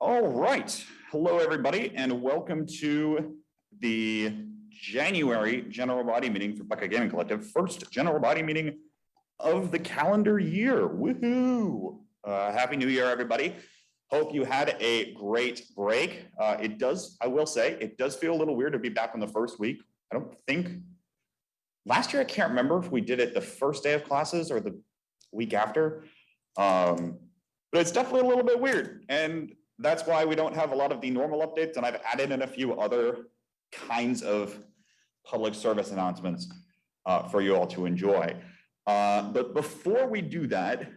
All right. Hello, everybody, and welcome to the January general body meeting for Buckeye Gaming Collective, first general body meeting of the calendar year. Woohoo! Uh, Happy New Year, everybody. Hope you had a great break. Uh, it does, I will say, it does feel a little weird to be back on the first week. I don't think, last year, I can't remember if we did it the first day of classes or the week after. Um, but it's definitely a little bit weird. And that's why we don't have a lot of the normal updates. And I've added in a few other kinds of public service announcements uh, for you all to enjoy. Uh, but before we do that,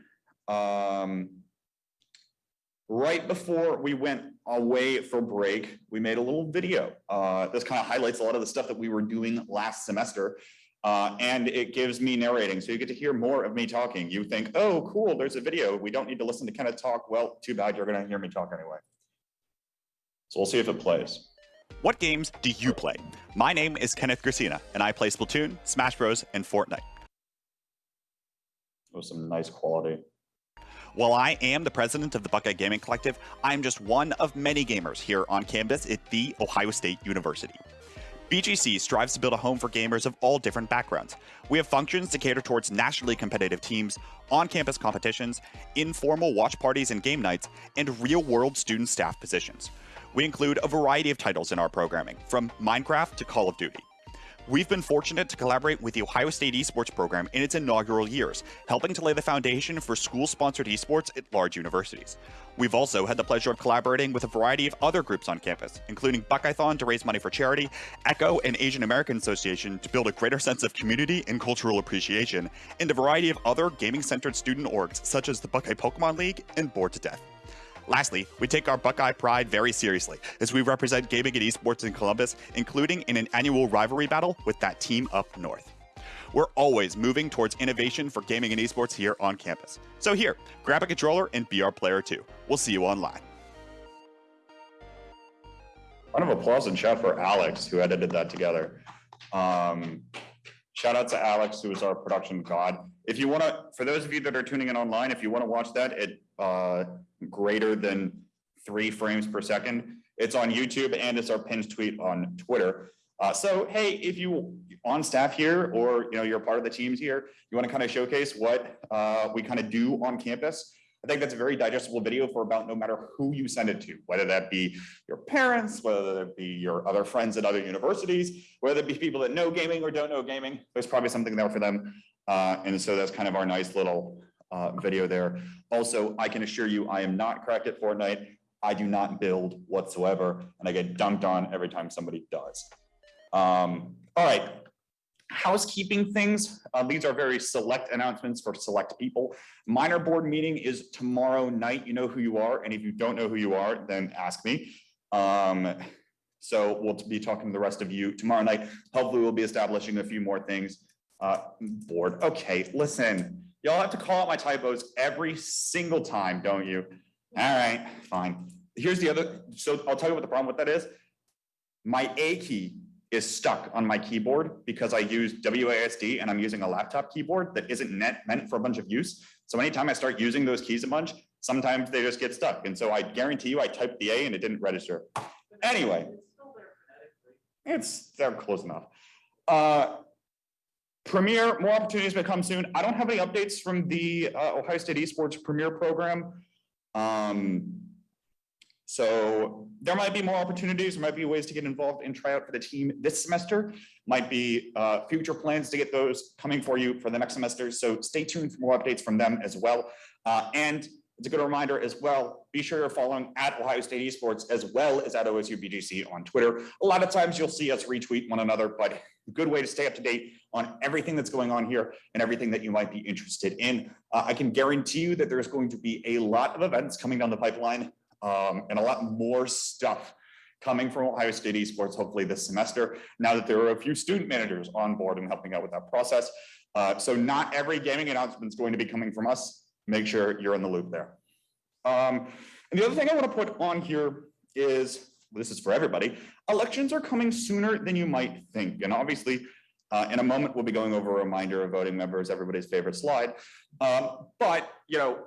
um, right before we went away for break, we made a little video. Uh, this kind of highlights a lot of the stuff that we were doing last semester. Uh, and it gives me narrating. So you get to hear more of me talking. You think, oh, cool, there's a video. We don't need to listen to Kenneth talk. Well, too bad you're going to hear me talk anyway. So we'll see if it plays. What games do you play? My name is Kenneth Gracina, and I play Splatoon, Smash Bros, and Fortnite. With some nice quality. While I am the president of the Buckeye Gaming Collective, I'm just one of many gamers here on campus at The Ohio State University. BGC strives to build a home for gamers of all different backgrounds. We have functions to cater towards nationally competitive teams, on campus competitions, informal watch parties and game nights, and real world student staff positions. We include a variety of titles in our programming, from Minecraft to Call of Duty. We've been fortunate to collaborate with the Ohio State esports program in its inaugural years, helping to lay the foundation for school sponsored esports at large universities. We've also had the pleasure of collaborating with a variety of other groups on campus, including Buckeyethon to raise money for charity, ECHO and Asian American Association to build a greater sense of community and cultural appreciation, and a variety of other gaming centered student orgs such as the Buckeye Pokemon League and Bored to Death. Lastly, we take our Buckeye pride very seriously as we represent gaming and esports in Columbus, including in an annual rivalry battle with that team up north. We're always moving towards innovation for gaming and esports here on campus. So here, grab a controller and be our player too. We'll see you online. Round of applause and shout for Alex, who edited that together. Um, shout out to Alex, who is our production god. If you want to, for those of you that are tuning in online, if you want to watch that at uh, greater than three frames per second, it's on YouTube and it's our pinned tweet on Twitter. Uh, so, hey, if you on staff here or you know you're part of the teams here, you want to kind of showcase what uh, we kind of do on campus. I think that's a very digestible video for about no matter who you send it to, whether that be your parents, whether that be your other friends at other universities, whether it be people that know gaming or don't know gaming. There's probably something there for them. Uh, and so that's kind of our nice little uh, video there. Also, I can assure you, I am not cracked at Fortnite. I do not build whatsoever, and I get dunked on every time somebody does. Um, all right, housekeeping things. Uh, these are very select announcements for select people. Minor board meeting is tomorrow night. You know who you are, and if you don't know who you are, then ask me. Um, so we'll be talking to the rest of you tomorrow night. Hopefully, we'll be establishing a few more things. Uh, board. Okay, listen. Y'all have to call out my typos every single time, don't you? All right, fine. Here's the other. So I'll tell you what the problem with that is. My A key is stuck on my keyboard because I use WASD and I'm using a laptop keyboard that isn't net, meant for a bunch of use. So anytime I start using those keys a bunch, sometimes they just get stuck. And so I guarantee you I typed the A and it didn't register. Anyway, it's they're close enough. Uh, Premier, more opportunities may come soon. I don't have any updates from the uh, Ohio State Esports Premier program. Um, so there might be more opportunities, there might be ways to get involved and try out for the team this semester. Might be uh, future plans to get those coming for you for the next semester. So stay tuned for more updates from them as well. Uh, and it's a good reminder as well, be sure you're following at Ohio State Esports as well as at OSU BGC on Twitter. A lot of times you'll see us retweet one another, but a good way to stay up to date on everything that's going on here and everything that you might be interested in. Uh, I can guarantee you that there's going to be a lot of events coming down the pipeline um, and a lot more stuff coming from Ohio State esports, hopefully this semester, now that there are a few student managers on board and helping out with that process. Uh, so not every gaming announcement is going to be coming from us. Make sure you're in the loop there. Um, and the other thing I want to put on here is, this is for everybody, elections are coming sooner than you might think. And obviously, uh, in a moment, we'll be going over a reminder of voting members, everybody's favorite slide. Um, but, you know,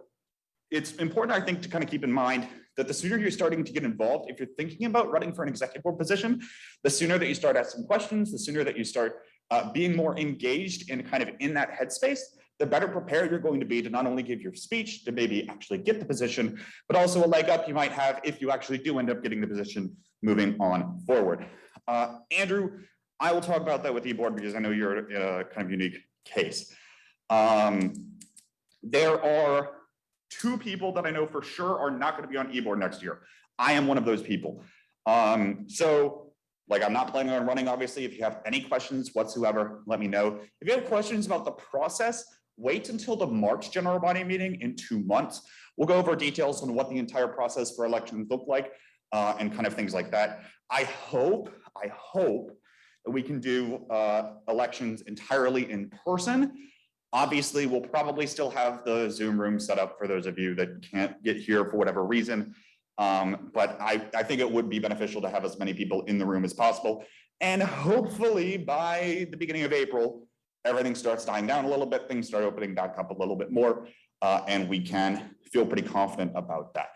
it's important, I think, to kind of keep in mind that the sooner you're starting to get involved, if you're thinking about running for an executive board position, the sooner that you start asking questions, the sooner that you start uh, being more engaged and kind of in that headspace, the better prepared you're going to be to not only give your speech, to maybe actually get the position, but also a leg up you might have if you actually do end up getting the position moving on forward. Uh, Andrew, I will talk about that with e-board because I know you're a kind of unique case. Um, there are two people that I know for sure are not going to be on e-board next year. I am one of those people. Um, so like I'm not planning on running, obviously. If you have any questions whatsoever, let me know. If you have questions about the process, wait until the March general body meeting in two months. We'll go over details on what the entire process for elections look like uh, and kind of things like that. I hope, I hope that we can do uh, elections entirely in person. Obviously, we'll probably still have the Zoom room set up for those of you that can't get here for whatever reason. Um, but I, I think it would be beneficial to have as many people in the room as possible. And hopefully by the beginning of April, everything starts dying down a little bit, things start opening back up a little bit more, uh, and we can feel pretty confident about that.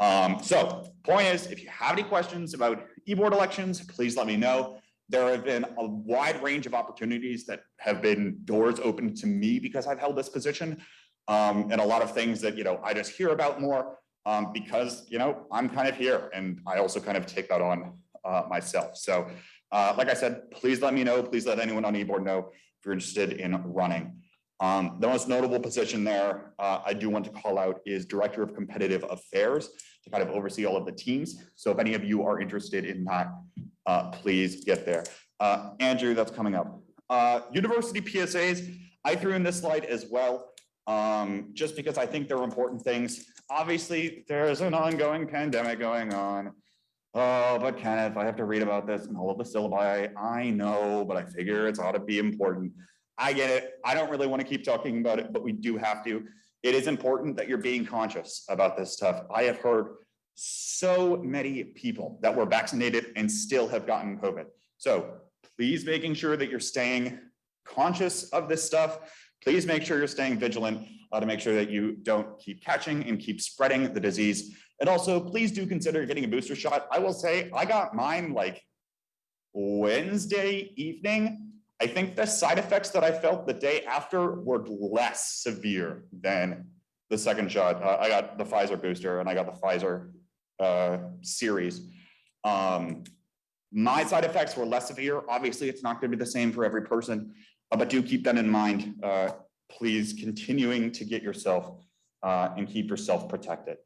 Um, so point is, if you have any questions about e-board elections, please let me know. There have been a wide range of opportunities that have been doors open to me because I've held this position. Um, and a lot of things that, you know, I just hear about more um, because, you know, I'm kind of here and I also kind of take that on uh, myself. So uh, like I said, please let me know. Please let anyone on e-board know if you're interested in running. Um, the most notable position there uh, I do want to call out is Director of Competitive Affairs to kind of oversee all of the teams. So if any of you are interested in that, uh, please get there. Uh, Andrew, that's coming up. Uh, university PSAs, I threw in this slide as well, um, just because I think they're important things. Obviously, there's an ongoing pandemic going on. Oh, but Kenneth, I have to read about this and all of the syllabi. I know, but I figure it's ought to be important. I get it. I don't really want to keep talking about it, but we do have to. It is important that you're being conscious about this stuff. I have heard so many people that were vaccinated and still have gotten COVID. So please making sure that you're staying conscious of this stuff. Please make sure you're staying vigilant uh, to make sure that you don't keep catching and keep spreading the disease. And also, please do consider getting a booster shot. I will say I got mine like Wednesday evening. I think the side effects that I felt the day after were less severe than the second shot. Uh, I got the Pfizer booster and I got the Pfizer uh, series. Um, my side effects were less severe. Obviously, it's not going to be the same for every person, uh, but do keep that in mind. Uh, please continuing to get yourself uh, and keep yourself protected.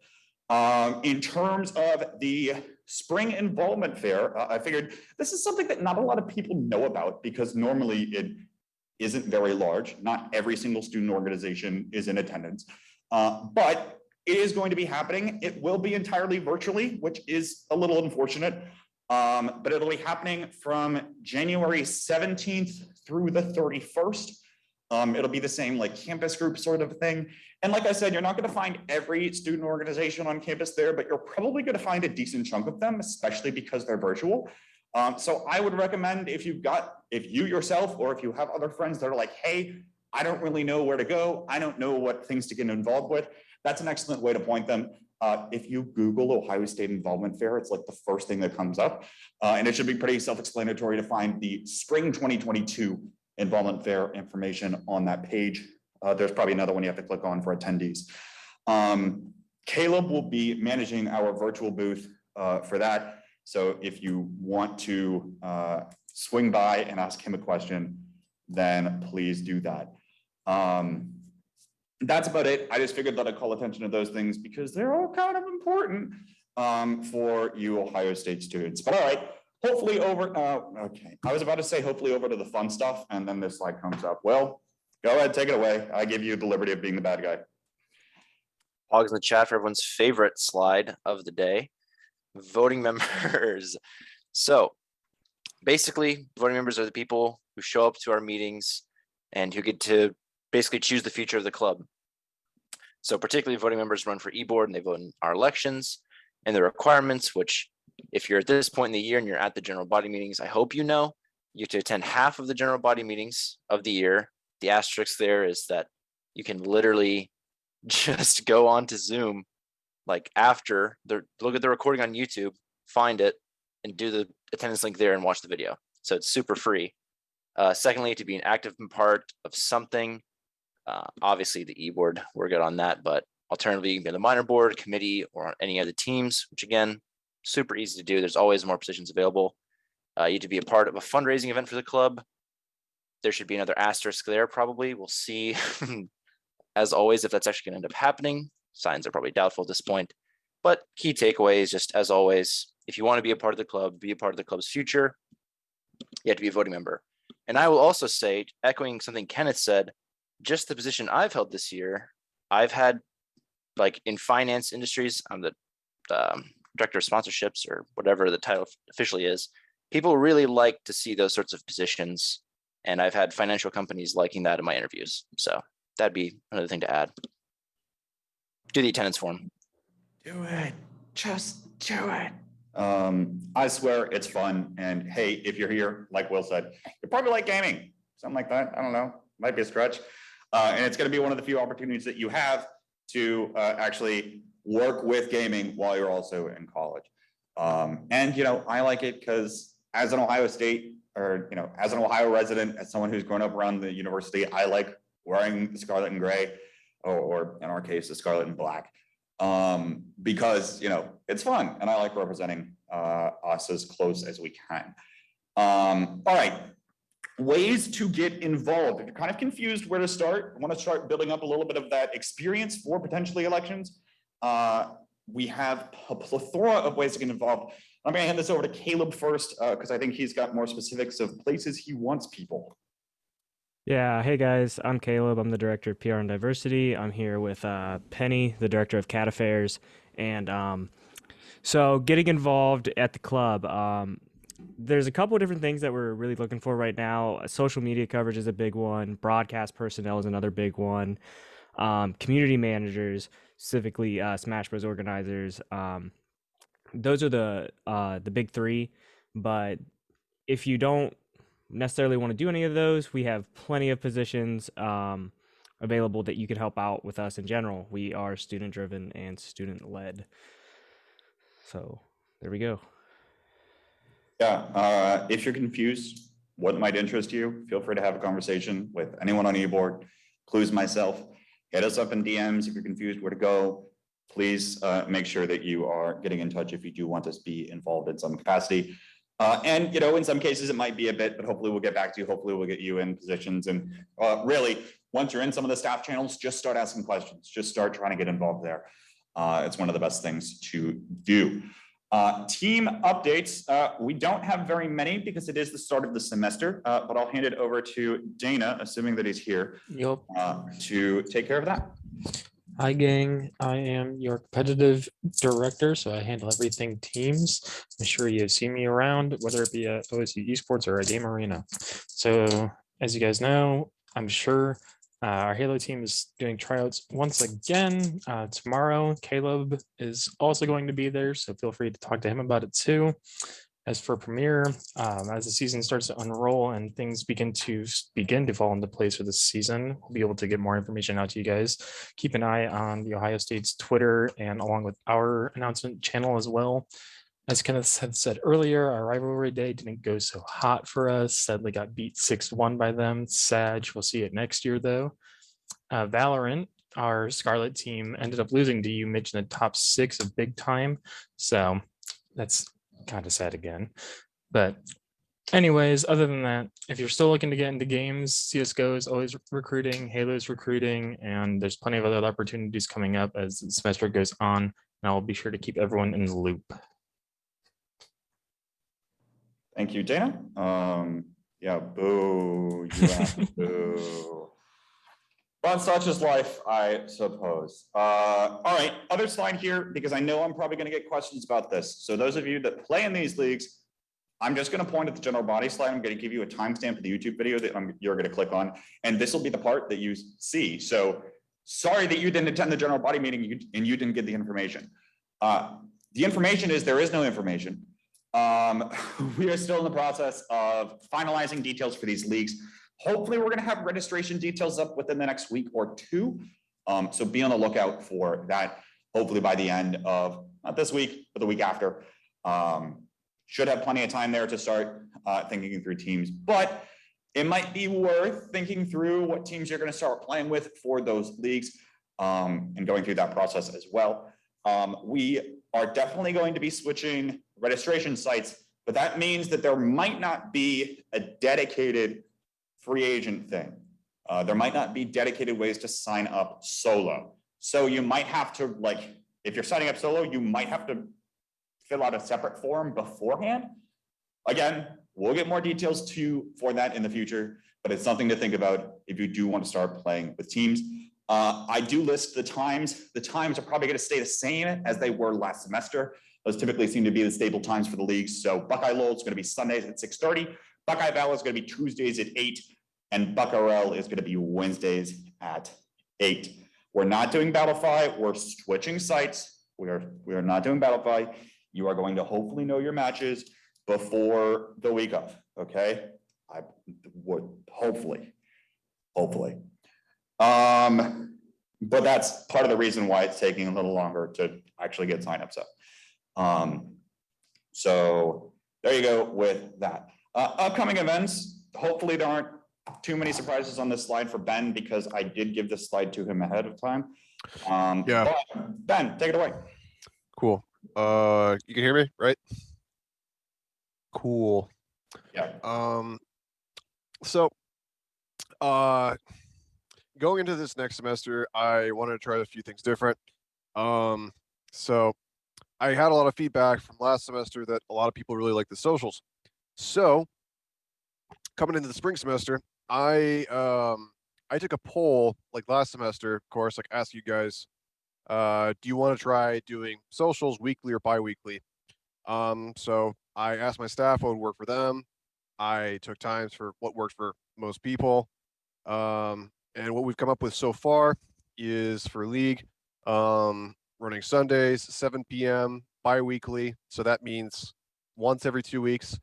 Um, in terms of the spring involvement fair, uh, I figured this is something that not a lot of people know about because normally it isn't very large. Not every single student organization is in attendance, uh, but it is going to be happening. It will be entirely virtually, which is a little unfortunate, um, but it'll be happening from January 17th through the 31st. Um, it'll be the same like campus group sort of thing. And like I said, you're not going to find every student organization on campus there, but you're probably going to find a decent chunk of them, especially because they're virtual. Um, so I would recommend if you've got, if you yourself, or if you have other friends that are like, hey, I don't really know where to go. I don't know what things to get involved with. That's an excellent way to point them. Uh, if you Google Ohio State Involvement Fair, it's like the first thing that comes up. Uh, and it should be pretty self-explanatory to find the spring 2022 Involvement Fair information on that page. Uh, there's probably another one you have to click on for attendees. Um, Caleb will be managing our virtual booth uh, for that. So if you want to uh, swing by and ask him a question, then please do that. Um, that's about it. I just figured that I'd call attention to those things because they're all kind of important um, for you Ohio State students. But all right, hopefully over, uh, okay. I was about to say hopefully over to the fun stuff and then this slide comes up. Well, go ahead, take it away. I give you the liberty of being the bad guy. Hogs in the chat for everyone's favorite slide of the day, voting members. So basically, voting members are the people who show up to our meetings and who get to basically choose the future of the club. So particularly voting members run for e-board and they vote in our elections and the requirements, which if you're at this point in the year and you're at the general body meetings, I hope you know, you have to attend half of the general body meetings of the year. The asterisk there is that you can literally just go on to Zoom like after the look at the recording on YouTube, find it, and do the attendance link there and watch the video. So it's super free. Uh, secondly, to be an active part of something, uh, obviously the e-board, we're good on that, but alternatively, you can be on the minor board, committee, or on any of the teams, which again, super easy to do. There's always more positions available. Uh, you to be a part of a fundraising event for the club. There should be another asterisk there, probably. We'll see. As always, if that's actually gonna end up happening, signs are probably doubtful at this point. But key takeaway is just as always, if you want to be a part of the club, be a part of the club's future, you have to be a voting member. And I will also say, echoing something Kenneth said, just the position I've held this year, I've had like in finance industries, I'm the um, director of sponsorships or whatever the title officially is. People really like to see those sorts of positions. And I've had financial companies liking that in my interviews. So that'd be another thing to add. Do the attendance form. Do it. Just do it. Um, I swear it's fun. And hey, if you're here, like Will said, you probably like gaming, something like that. I don't know, might be a stretch. Uh, and it's gonna be one of the few opportunities that you have to uh, actually work with gaming while you're also in college. Um, and you know, I like it because as an Ohio State or you know, as an Ohio resident, as someone who's grown up around the university, I like wearing the scarlet and gray, or, or in our case, the scarlet and black. Um, because you know, it's fun and I like representing uh, us as close as we can. Um, all right, ways to get involved. If you're kind of confused where to start, want to start building up a little bit of that experience for potentially elections. Uh, we have a plethora of ways to get involved. I'm going to hand this over to Caleb first because I think he's got more specifics of places he wants people. Yeah, hey guys, I'm Caleb. I'm the director of PR and diversity. I'm here with uh, Penny, the director of cat affairs, and um, so getting involved at the club. Um, there's a couple of different things that we're really looking for right now. Social media coverage is a big one. Broadcast personnel is another big one. Um, community managers, specifically uh, Smash Bros organizers. Um, those are the uh, the big three. But if you don't necessarily want to do any of those, we have plenty of positions um, available that you could help out with us in general. We are student driven and student led. So there we go. Yeah, uh, if you're confused, what might interest you, feel free to have a conversation with anyone on e-board, clues myself. Hit us up in DMs if you're confused where to go. Please uh, make sure that you are getting in touch if you do want us to be involved in some capacity. Uh, and, you know, in some cases it might be a bit, but hopefully we'll get back to you. Hopefully we'll get you in positions. And uh, really, once you're in some of the staff channels, just start asking questions. Just start trying to get involved there. Uh, it's one of the best things to do. Uh, team updates, uh, we don't have very many because it is the start of the semester, uh, but I'll hand it over to Dana, assuming that he's here, Yup. uh, to take care of that. Hi, gang. I am your competitive director, so I handle everything teams. I'm sure you have seen me around, whether it be at OSU Esports or a Game Arena. So as you guys know, I'm sure uh, our Halo team is doing tryouts once again uh, tomorrow. Caleb is also going to be there, so feel free to talk to him about it too. As for Premier, um, as the season starts to unroll and things begin to begin to fall into place for this season, we'll be able to get more information out to you guys. Keep an eye on the Ohio State's Twitter and along with our announcement channel as well. As Kenneth had said earlier, our rivalry day didn't go so hot for us. Sadly got beat 6-1 by them. Sag, we'll see it next year though. Uh, Valorant, our Scarlet team ended up losing to UMich, in the top six of big time. So that's kind of sad again. But anyways, other than that, if you're still looking to get into games, CSGO is always recruiting, Halo is recruiting, and there's plenty of other opportunities coming up as the semester goes on. And I'll be sure to keep everyone in the loop. Thank you, Dana. Um, yeah, boo, you boo. But such is life, I suppose. Uh, all right, other slide here, because I know I'm probably gonna get questions about this. So those of you that play in these leagues, I'm just gonna point at the general body slide. I'm gonna give you a timestamp of the YouTube video that I'm, you're gonna click on, and this will be the part that you see. So sorry that you didn't attend the general body meeting and you didn't get the information. Uh, the information is there is no information. Um, we are still in the process of finalizing details for these leagues. Hopefully, we're gonna have registration details up within the next week or two. Um, so be on the lookout for that. hopefully by the end of, not this week, but the week after. Um, should have plenty of time there to start uh, thinking through teams, but it might be worth thinking through what teams you're going to start playing with for those leagues um, and going through that process as well. Um, we are definitely going to be switching registration sites, but that means that there might not be a dedicated free agent thing. Uh, there might not be dedicated ways to sign up solo. So you might have to like, if you're signing up solo, you might have to fill out a separate form beforehand. Again, we'll get more details to for that in the future, but it's something to think about if you do want to start playing with teams. Uh, I do list the times. The times are probably going to stay the same as they were last semester. Those typically seem to be the stable times for the leagues. So Buckeye Lowell is going to be Sundays at six thirty. Buckeye Valley is going to be Tuesdays at eight, and Buckarel is going to be Wednesdays at eight. We're not doing Battlefy. We're switching sites. We are we are not doing Battlefy. You are going to hopefully know your matches before the week of. Okay, I would hopefully, hopefully. Um, but that's part of the reason why it's taking a little longer to actually get signups up. Um, so there you go with that. Uh, upcoming events, hopefully there aren't too many surprises on this slide for Ben because I did give this slide to him ahead of time. Um, Yeah. Ben, take it away. Cool. Uh, you can hear me, right? Cool. Yeah. Um, so, uh, going into this next semester, I wanted to try a few things different. Um, so I had a lot of feedback from last semester that a lot of people really like the socials. So coming into the spring semester, I, um, I took a poll like last semester, of course, like ask you guys, uh, do you want to try doing socials weekly or bi-weekly? Um, so I asked my staff what would work for them. I took times for what worked for most people. Um, and what we've come up with so far is for league, um, running Sundays, 7 p.m. bi-weekly. So that means once every two weeks.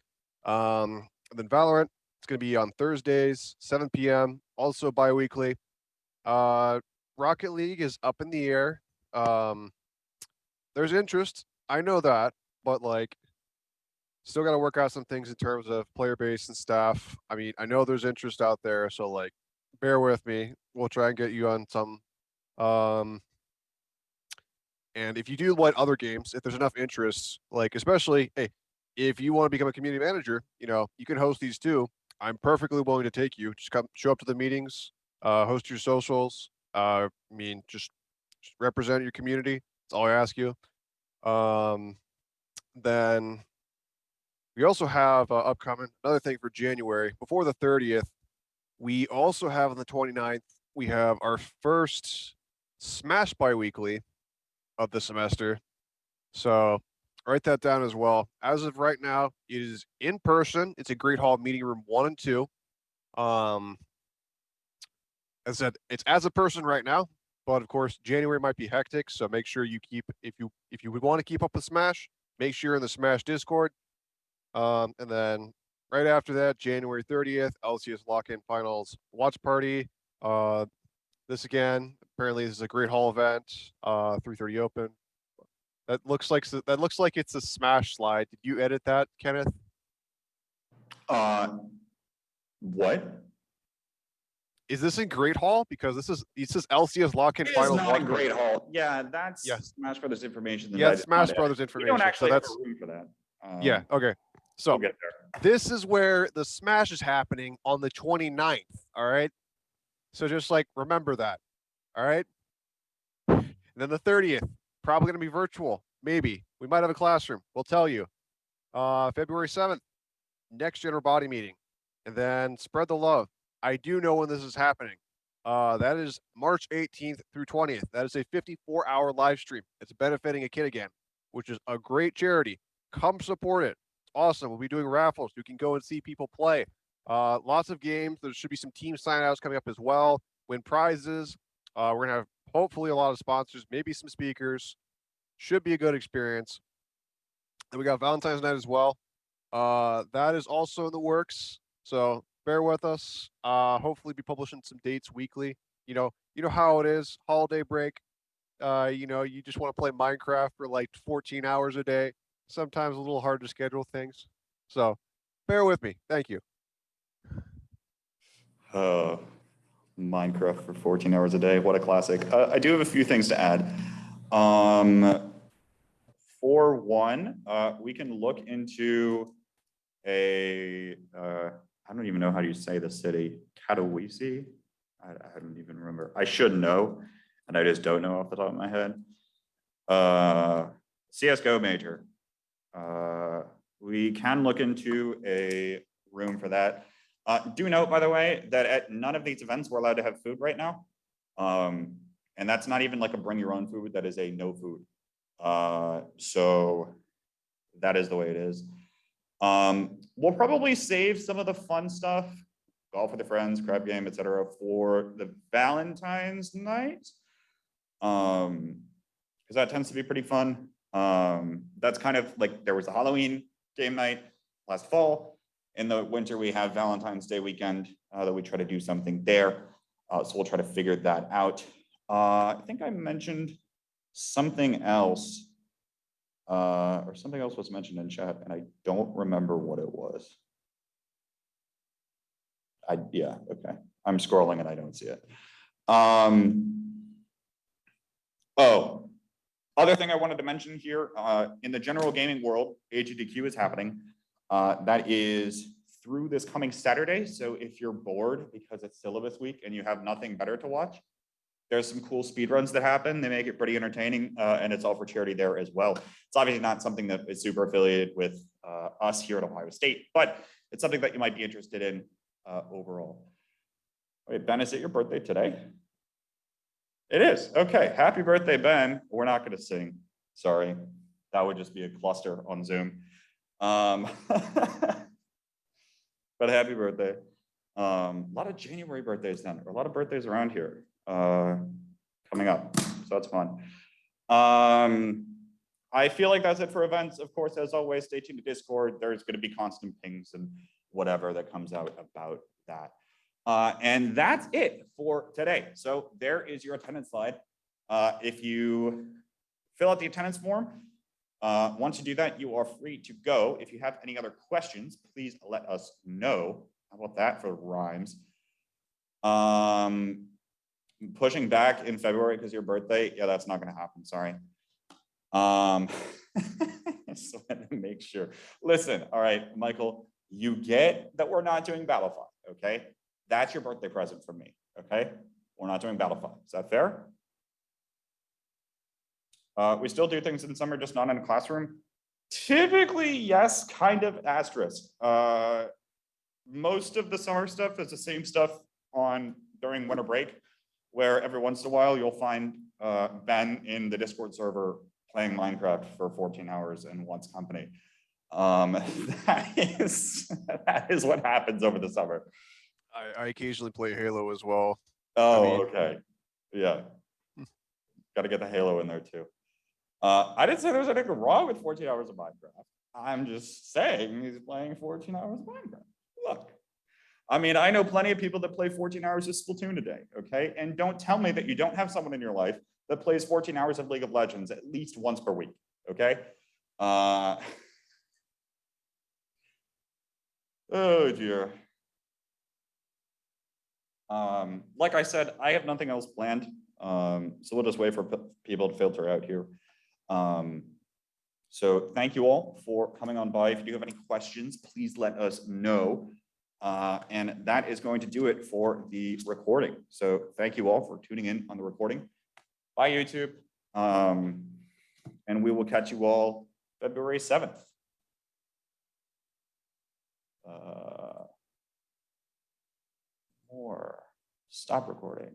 Um, and then Valorant, it's going to be on Thursdays, 7 p.m. Also bi-weekly. Uh, Rocket League is up in the air. Um, there's interest. I know that, but like, still got to work out some things in terms of player base and staff. I mean, I know there's interest out there, so like, bear with me. We'll try and get you on some. Um, and if you do like other games, if there's enough interest, like especially, hey, if you want to become a community manager, you know, you can host these too. I'm perfectly willing to take you. Just come, show up to the meetings, uh, host your socials. Uh, I mean, just, just represent your community. That's all I ask you. Um, then we also have uh, upcoming another thing for January before the 30th. We also have on the 29th, we have our first Smash bi-weekly of the semester. So write that down as well. As of right now, it is in person. It's a Great Hall meeting room one and two. Um, as I said, it's as a person right now, but of course January might be hectic. So make sure you keep if you if you would want to keep up with Smash, make sure you're in the Smash Discord. Um, and then right after that, January 30th, LCS lock-in finals watch party. Uh, this again, apparently this is a Great Hall event. Uh, 3:30 open. That looks like that looks like it's a Smash slide. Did you edit that, Kenneth? Uh, what? Is this in Great Hall? Because this is this is LCS lock-in It is finals. not party. great hall. Yeah, that's Yes. Smash Brothers information. that Yeah, I it's did not Smash. Brothers We information. don't actually so have room for that. yeah. Um, Okay. So We'll get there. this is where the smash is happening on the 29th all right? So just like remember that all right? And then the 30th probably going to be virtual maybe. We might have a classroom we'll tell you. Uh february 7th next general body meeting. And then spread the love. I do know when this is happening. Uh that is march 18th through 20th that is a 54 hour live stream. It's benefiting a kid again which is a great charity. Come support it awesome. We'll be doing raffles. You can go and see people play. Uh, lots of games. There should be some team sign-outs coming up as well. Win prizes. Uh, we're gonna have hopefully a lot of sponsors, maybe some speakers. Should be a good experience. And we got Valentine's night as well. Uh, that is also in the works. So bear with us. Uh, hopefully be publishing some dates weekly. You know, you know how it is. Holiday break. Uh, you know, you just want to play Minecraft for like 14 hours a day. Sometimes a little hard to schedule things. So bear with me. Thank you. Uh, Minecraft for 14 hours a day. What a classic. Uh, I do have a few things to add. Um, for one, uh, we can look into a, uh, I don't even know how you say the city, Katowice? I, I don't even remember. I should know, and I just don't know off the top of my head. Uh, CSGO major. Uh, we can look into a room for that. Uh, do note, by the way, that at none of these events, we're allowed to have food right now. Um, and that's not even like a bring your own food, that is a no food. Uh, so that is the way it is. Um, we'll probably save some of the fun stuff, golf with the friends, crab game, et cetera, for the Valentine's night. Um, because that tends to be pretty fun. Um, that's kind of like, there was a Halloween game night last fall. In the winter, we have Valentine's Day weekend, uh, that we try to do something there. Uh, so we'll try to figure that out. Uh, I think I mentioned something else. Uh, or something else was mentioned in chat and I don't remember what it was. I, yeah, okay. I'm scrolling and I don't see it. Um. Oh, other thing I wanted to mention here, uh, in the general gaming world, AGDQ is happening. Uh, that is through this coming Saturday. So if you're bored because it's syllabus week and you have nothing better to watch, there's some cool speed runs that happen. They make it pretty entertaining, uh, and it's all for charity there as well. It's obviously not something that is super affiliated with uh, us here at Ohio State, but it's something that you might be interested in uh, overall. Wait, Ben, is it your birthday today? It is. Okay. Happy birthday, Ben. We're not going to sing. Sorry. That would just be a cluster on Zoom. Um, but happy birthday. Um, a lot of January birthdays then, or a lot of birthdays around here uh, coming up. So that's fun. Um, I feel like that's it for events. Of course, as always, stay tuned to Discord. There's going to be constant pings and whatever that comes out about that. Uh, and that's it for today. So there is your attendance slide. Uh, if you fill out the attendance form, uh, once you do that, you are free to go. If you have any other questions, please let us know. How about that for rhymes? Um, pushing back in February because your birthday, yeah, that's not gonna happen, sorry. Um, to make sure. Listen, all right, Michael, you get that we're not doing Battlefy, okay? That's your birthday present from me, okay? We're not doing Battlefy. Is that fair? Uh, we still do things in summer, just not in a classroom. Typically, yes, kind of asterisk. Uh, most of the summer stuff is the same stuff on during winter break, where every once in a while you'll find uh, Ben in the Discord server playing Minecraft for 14 hours and wants company. Um, that is that is what happens over the summer. I, I occasionally play Halo as well. Oh, mean- okay. Yeah. Got to get the Halo in there too. Uh, I didn't say there was anything wrong with 14 hours of Minecraft. I'm just saying he's playing 14 hours of Minecraft. Look, I mean, I know plenty of people that play 14 hours of Splatoon a day, okay? And don't tell me that you don't have someone in your life that plays 14 hours of League of Legends at least once per week, okay? Uh, oh dear. Um, like I said, I have nothing else planned. Um, so we'll just wait for people to filter out here. Um, so thank you all for coming on by. If you do have any questions, please let us know. Uh, and that is going to do it for the recording. So thank you all for tuning in on the recording. Bye, YouTube. Um, and we will catch you all February 7th. More. Stop recording.